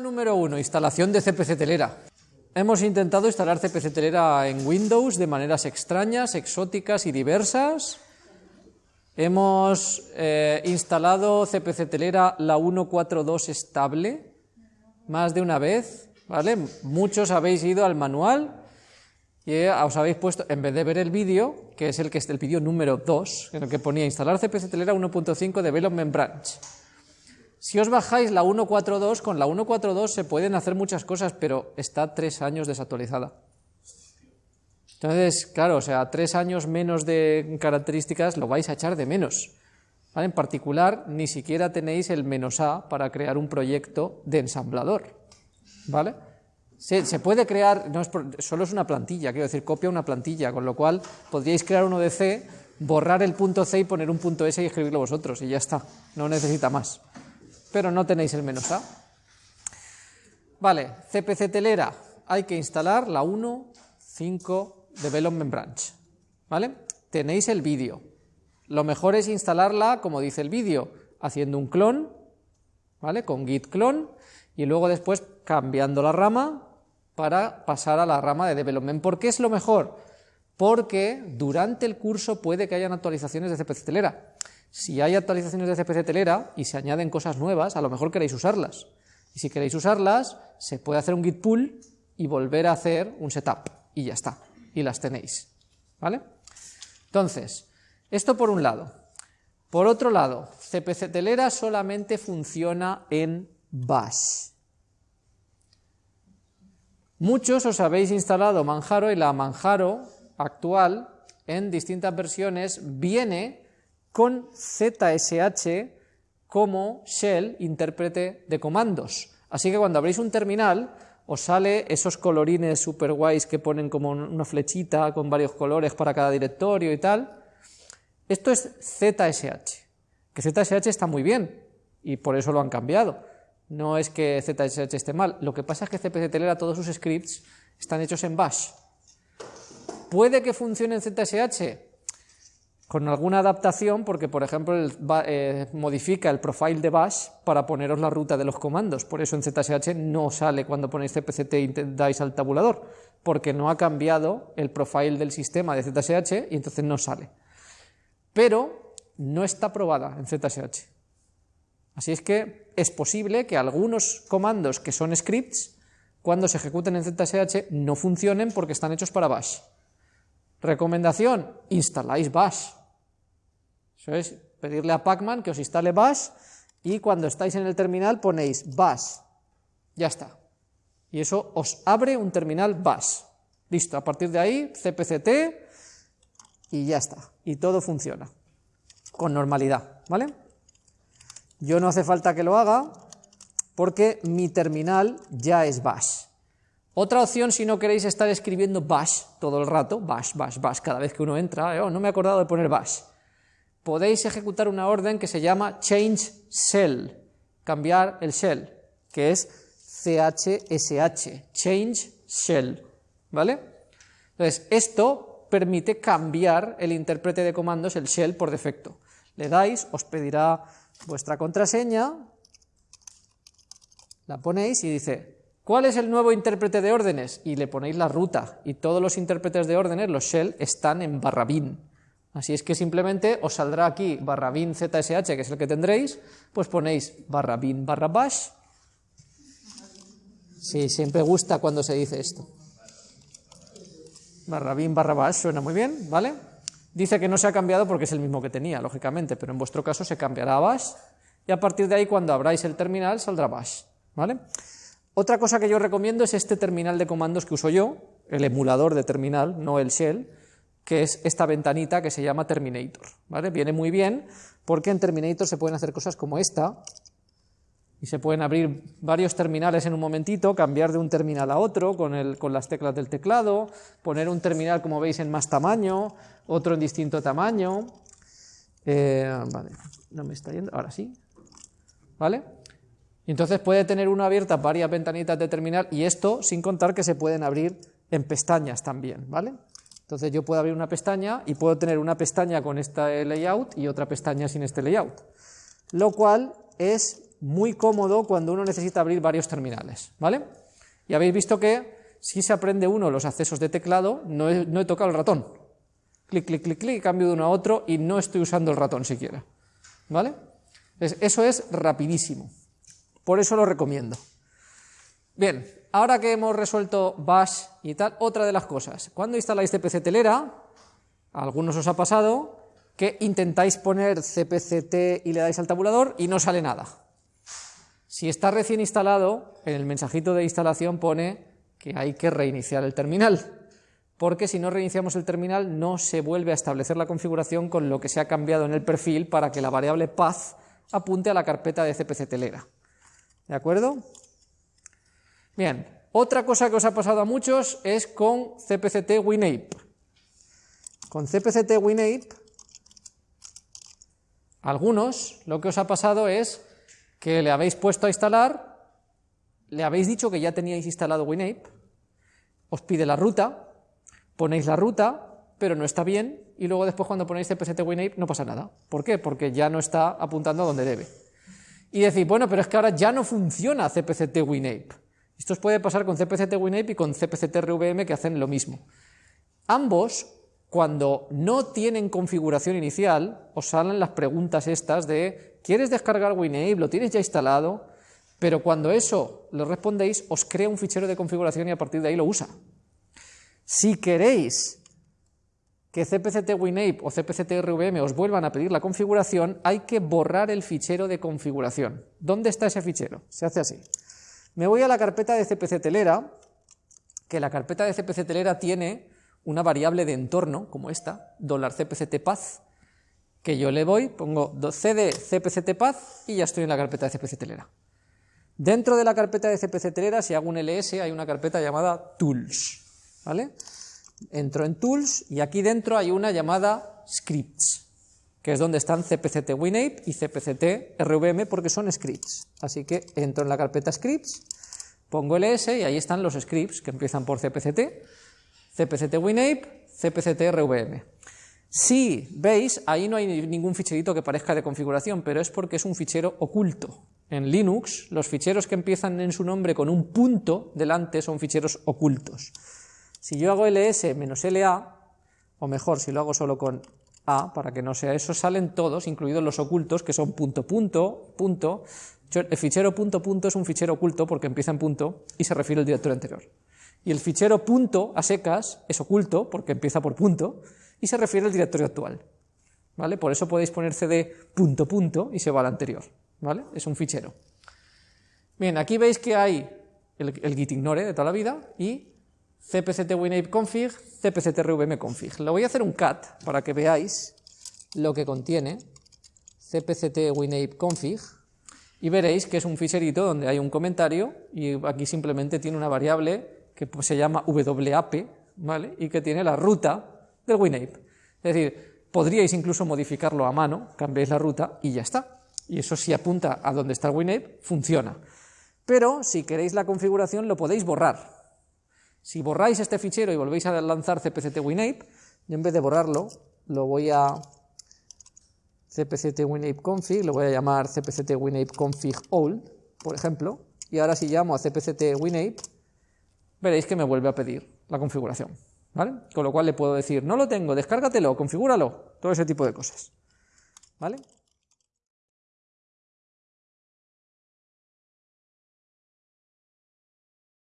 Número uno, instalación de CPC Telera. Hemos intentado instalar CPC Telera en Windows de maneras extrañas, exóticas y diversas. Hemos eh, instalado CPC Telera la 142 estable más de una vez, ¿vale? Muchos habéis ido al manual y os habéis puesto, en vez de ver el vídeo, que es el que es el vídeo número 2, en el que ponía instalar CPC Telera 1.5 Development Branch. Si os bajáis la 1.4.2, con la 1.4.2 se pueden hacer muchas cosas, pero está tres años desactualizada. Entonces, claro, o sea, tres años menos de características lo vais a echar de menos. En particular, ni siquiera tenéis el menos A para crear un proyecto de ensamblador. ¿Vale? Se, se puede crear, no es solo es una plantilla, quiero decir, copia una plantilla, con lo cual podríais crear uno de C, borrar el punto C y poner un punto S y escribirlo vosotros, y ya está, no necesita más. Pero no tenéis el menos A. Vale, CPC telera, hay que instalar la 1.5 Development Branch. ¿Vale? Tenéis el vídeo. Lo mejor es instalarla, como dice el vídeo, haciendo un clon, ¿vale? Con git clone, y luego después cambiando la rama para pasar a la rama de development. ¿Por qué es lo mejor? Porque durante el curso puede que hayan actualizaciones de CPC Telera. Si hay actualizaciones de CPC Telera y se añaden cosas nuevas, a lo mejor queréis usarlas. Y si queréis usarlas, se puede hacer un git pull y volver a hacer un setup. Y ya está y las tenéis. ¿Vale? Entonces, esto por un lado. Por otro lado, CPC Telera solamente funciona en Bash. Muchos os habéis instalado Manjaro y la Manjaro actual en distintas versiones viene con ZSH como shell intérprete de comandos. Así que cuando abréis un terminal os sale esos colorines super guays que ponen como una flechita con varios colores para cada directorio y tal. Esto es ZSH, que ZSH está muy bien y por eso lo han cambiado. No es que ZSH esté mal, lo que pasa es que CPC Telera todos sus scripts están hechos en Bash. ¿Puede que funcione en ZSH? Con alguna adaptación, porque por ejemplo eh, modifica el profile de bash para poneros la ruta de los comandos, por eso en ZSH no sale cuando ponéis cpct y dais al tabulador, porque no ha cambiado el profile del sistema de ZSH y entonces no sale. Pero no está probada en ZSH. Así es que es posible que algunos comandos que son scripts, cuando se ejecuten en ZSH, no funcionen porque están hechos para bash. Recomendación, instaláis bash eso es pedirle a Pacman que os instale bash y cuando estáis en el terminal ponéis bash. Ya está. Y eso os abre un terminal bash. Listo, a partir de ahí, cpct y ya está. Y todo funciona con normalidad, ¿vale? Yo no hace falta que lo haga porque mi terminal ya es bash. Otra opción, si no queréis estar escribiendo bash todo el rato, bash, bash, bash, cada vez que uno entra, oh, no me he acordado de poner bash podéis ejecutar una orden que se llama change shell, cambiar el shell, que es CHSH, change shell, ¿vale? Entonces, esto permite cambiar el intérprete de comandos, el shell, por defecto. Le dais, os pedirá vuestra contraseña, la ponéis y dice, ¿cuál es el nuevo intérprete de órdenes? Y le ponéis la ruta, y todos los intérpretes de órdenes, los shell, están en barra bin. Así es que simplemente os saldrá aquí barra bin zsh, que es el que tendréis, pues ponéis barra bin barra bash. Sí, siempre gusta cuando se dice esto. Barra bin barra bash suena muy bien, ¿vale? Dice que no se ha cambiado porque es el mismo que tenía, lógicamente, pero en vuestro caso se cambiará a bash y a partir de ahí cuando abráis el terminal saldrá bash, ¿vale? Otra cosa que yo recomiendo es este terminal de comandos que uso yo, el emulador de terminal, no el shell, que es esta ventanita que se llama Terminator. ¿vale? Viene muy bien porque en Terminator se pueden hacer cosas como esta, y se pueden abrir varios terminales en un momentito, cambiar de un terminal a otro con, el, con las teclas del teclado, poner un terminal, como veis, en más tamaño, otro en distinto tamaño. Eh, vale, no me está yendo, ahora sí. ¿Vale? Entonces puede tener uno abierta varias ventanitas de terminal y esto sin contar que se pueden abrir en pestañas también, ¿vale? Entonces yo puedo abrir una pestaña y puedo tener una pestaña con este layout y otra pestaña sin este layout, lo cual es muy cómodo cuando uno necesita abrir varios terminales, ¿vale? Y habéis visto que si se aprende uno los accesos de teclado, no he, tocado el ratón. Clic, clic, clic, clic, cambio de uno a otro y no estoy usando el ratón siquiera, ¿vale? Eso es rapidísimo, por eso lo recomiendo. Bien, ahora que hemos resuelto bash y tal, otra de las cosas, cuando instaláis CPC telera, a algunos os ha pasado que intentáis poner cpct y le dais al tabulador y no sale nada. Si está recién instalado, en el mensajito de instalación pone que hay que reiniciar el terminal, porque si no reiniciamos el terminal no se vuelve a establecer la configuración con lo que se ha cambiado en el perfil para que la variable path apunte a la carpeta de cpc telera. ¿De acuerdo? Bien, otra cosa que os ha pasado a muchos es con cpct winape. Con cpct winape algunos lo que os ha pasado es que le habéis puesto a instalar, le habéis dicho que ya teníais instalado WinApe, os pide la ruta, ponéis la ruta, pero no está bien, y luego después cuando ponéis cpct WinApe no pasa nada. ¿Por qué? Porque ya no está apuntando a donde debe. Y decís, bueno, pero es que ahora ya no funciona cpct WinApe. Esto os puede pasar con cpct WinApe y con cpct RVM que hacen lo mismo. Ambos cuando no tienen configuración inicial, os salen las preguntas estas de ¿quieres descargar WinApe? ¿Lo tienes ya instalado? Pero cuando eso lo respondéis, os crea un fichero de configuración y a partir de ahí lo usa. Si queréis que CPCT WinApe o CPCT RVM os vuelvan a pedir la configuración, hay que borrar el fichero de configuración. ¿Dónde está ese fichero? Se hace así. Me voy a la carpeta de CPC Telera, que la carpeta de CPC Telera tiene una variable de entorno, como esta, $cpctpath, que yo le voy, pongo cd cpctpath y ya estoy en la carpeta de cpctelera. Dentro de la carpeta de cpctelera, si hago un ls, hay una carpeta llamada tools, ¿vale? Entro en tools y aquí dentro hay una llamada scripts, que es donde están cpct winape y cpct rvm porque son scripts. Así que entro en la carpeta scripts, pongo ls y ahí están los scripts que empiezan por cpct cpct winape, cpct rvm. Si veis, ahí no hay ningún ficherito que parezca de configuración, pero es porque es un fichero oculto. En Linux, los ficheros que empiezan en su nombre con un punto delante son ficheros ocultos. Si yo hago ls-la, o mejor, si lo hago solo con a, para que no sea eso, salen todos, incluidos los ocultos, que son punto, punto, punto. El fichero punto, punto es un fichero oculto porque empieza en punto y se refiere al directorio anterior. Y el fichero punto a secas es oculto porque empieza por punto y se refiere al directorio actual. ¿Vale? Por eso podéis poner cd punto punto y se va al anterior. ¿Vale? Es un fichero. Bien, aquí veis que hay el, git ignore de toda la vida y cpct winape config, cpct rvm config. Le voy a hacer un cat para que veáis lo que contiene cpct winape config y veréis que es un ficherito donde hay un comentario y aquí simplemente tiene una variable que se llama WAP, ¿vale? y que tiene la ruta del WinApe. Es decir, podríais incluso modificarlo a mano, cambiáis la ruta y ya está. Y eso si apunta a donde está el WinApe, funciona. Pero si queréis la configuración lo podéis borrar. Si borráis este fichero y volvéis a lanzar cpct WinApe, yo en vez de borrarlo, lo voy a cpct config, lo voy a llamar cpct WinApe config all, por ejemplo, y ahora si llamo a cpct WinApe, veréis que me vuelve a pedir la configuración. ¿vale? Con lo cual le puedo decir, no lo tengo, descárgatelo, configúralo, todo ese tipo de cosas. ¿vale?